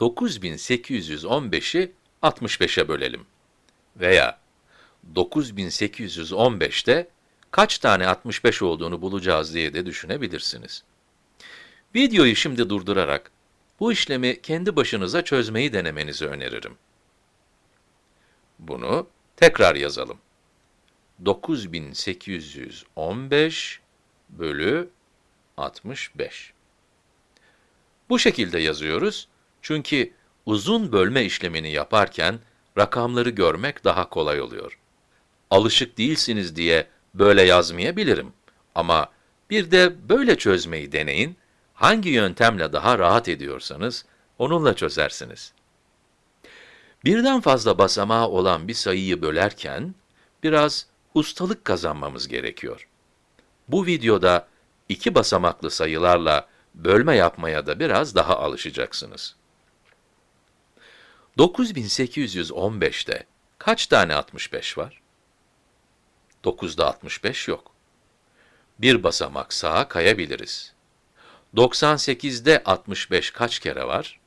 9815'i 65'e bölelim. Veya 9815'te kaç tane 65 olduğunu bulacağız diye de düşünebilirsiniz. Videoyu şimdi durdurarak bu işlemi kendi başınıza çözmeyi denemenizi öneririm. Bunu tekrar yazalım. 9815 bölü 65. Bu şekilde yazıyoruz çünkü uzun bölme işlemini yaparken rakamları görmek daha kolay oluyor. Alışık değilsiniz diye böyle yazmayabilirim ama bir de böyle çözmeyi deneyin, hangi yöntemle daha rahat ediyorsanız onunla çözersiniz. Birden fazla basamağı olan bir sayıyı bölerken biraz ustalık kazanmamız gerekiyor. Bu videoda iki basamaklı sayılarla bölme yapmaya da biraz daha alışacaksınız. 9815'te kaç tane 65 var? 9'da 65 yok. Bir basamak sağa kayabiliriz. 98'de 65 kaç kere var?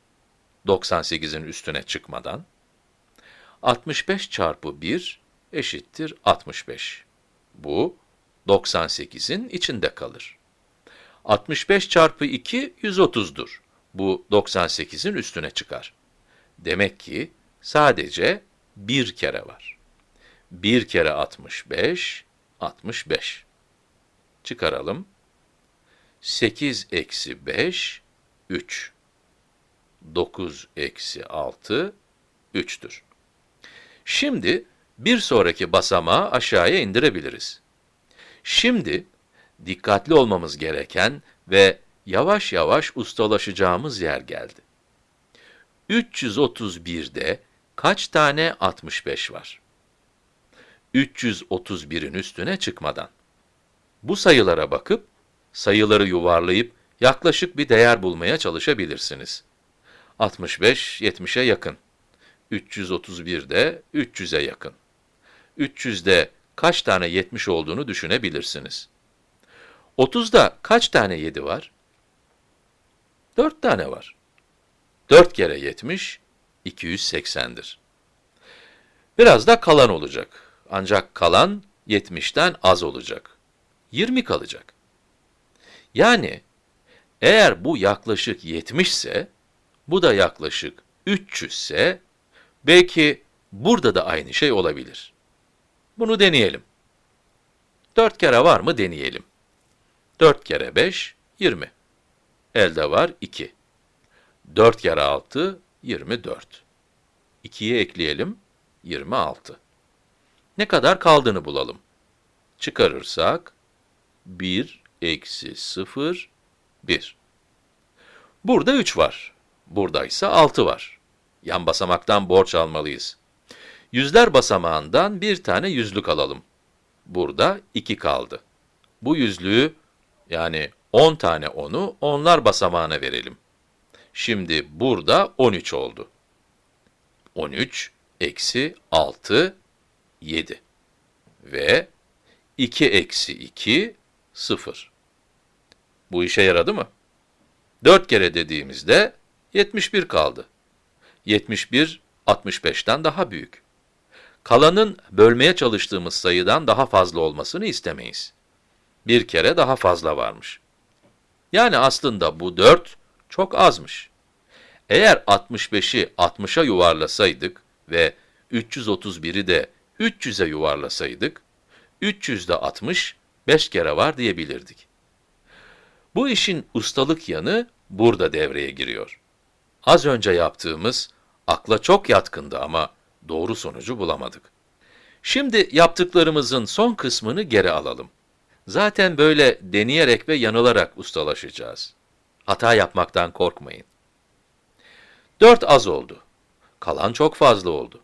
98'in üstüne çıkmadan. 65 çarpı 1 eşittir 65. Bu 98'in içinde kalır. 65 çarpı 2 130'dur. Bu 98'in üstüne çıkar. Demek ki sadece bir kere var. 1 kere 65, 65. Çıkaralım. 8 eksi 5, 3. 9 eksi 6, 3'tür. Şimdi bir sonraki basamağı aşağıya indirebiliriz. Şimdi dikkatli olmamız gereken ve yavaş yavaş ustalaşacağımız yer geldi. 331'de kaç tane 65 var? 331'in üstüne çıkmadan. Bu sayılara bakıp, sayıları yuvarlayıp yaklaşık bir değer bulmaya çalışabilirsiniz. 65, 70'e yakın. 331 de 300'e yakın. 300'de kaç tane 70 olduğunu düşünebilirsiniz. 30'da kaç tane 7 var? 4 tane var. 4 kere 70, 280'dir. Biraz da kalan olacak. Ancak kalan 70'ten az olacak. 20 kalacak. Yani eğer bu yaklaşık 70 ise, bu da yaklaşık 300 ise, belki burada da aynı şey olabilir. Bunu deneyelim. 4 kere var mı deneyelim. 4 kere 5, 20. Elde var 2. 4 kere 6, 24. 2'yi ekleyelim, 26. Ne kadar kaldığını bulalım. Çıkarırsak, 1 eksi 0, 1. Burada 3 var. Burada ise 6 var. Yan basamaktan borç almalıyız. Yüzler basamağından bir tane yüzlük alalım. Burada 2 kaldı. Bu yüzlüğü, yani 10 tane 10'u onlar basamağına verelim. Şimdi burada 13 oldu. 13 eksi 6, 7. Ve 2 eksi 2, 0. Bu işe yaradı mı? 4 kere dediğimizde 71 kaldı. 71, 65'ten daha büyük. Kalanın bölmeye çalıştığımız sayıdan daha fazla olmasını istemeyiz. Bir kere daha fazla varmış. Yani aslında bu 4 çok azmış. Eğer 65'i 60'a yuvarlasaydık ve 331'i de 300'e yuvarlasaydık, 300'de 60, 5 kere var diyebilirdik. Bu işin ustalık yanı burada devreye giriyor. Az önce yaptığımız akla çok yatkındı ama doğru sonucu bulamadık. Şimdi yaptıklarımızın son kısmını geri alalım. Zaten böyle deneyerek ve yanılarak ustalaşacağız. Hata yapmaktan korkmayın. 4 az oldu. Kalan çok fazla oldu.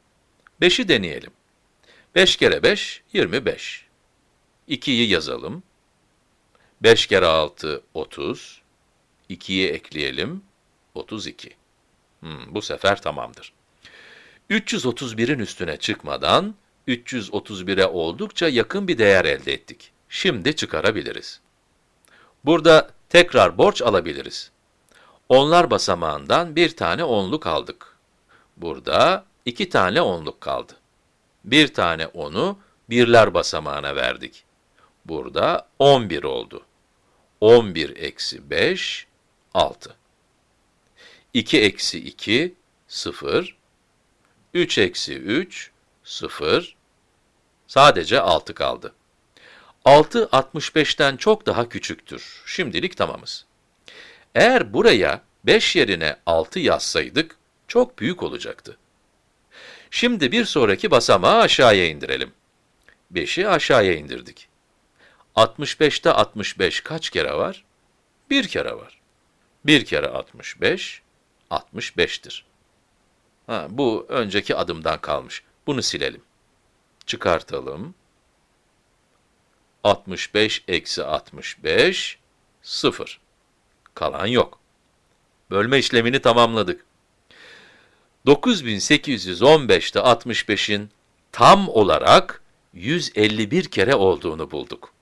5'i deneyelim. 5 kere 5, 25. 2'yi yazalım. 5 kere 6, 30. 2'yi ekleyelim, 32. Hmm, bu sefer tamamdır. 331'in üstüne çıkmadan, 331'e oldukça yakın bir değer elde ettik. Şimdi çıkarabiliriz. Burada tekrar borç alabiliriz. Onlar basamağından bir tane onluk aldık. Burada iki tane onluk kaldı. Bir tane onu birler basamağına verdik. Burada 11 oldu. 11 eksi 5, 6. 2 eksi 2, 0. 3 eksi 3, 0. Sadece 6 kaldı. 6, 65'ten çok daha küçüktür. Şimdilik tamamız. Eğer buraya 5 yerine 6 yazsaydık, çok büyük olacaktı. Şimdi bir sonraki basamağı aşağıya indirelim. 5'i aşağıya indirdik. 65'te 65 kaç kere var? Bir kere var. Bir kere 65, 65'tir. Ha, bu önceki adımdan kalmış. Bunu silelim. Çıkartalım. 65 eksi 65, 0. Kalan yok. Bölme işlemini tamamladık. 9815'te 65'in tam olarak 151 kere olduğunu bulduk.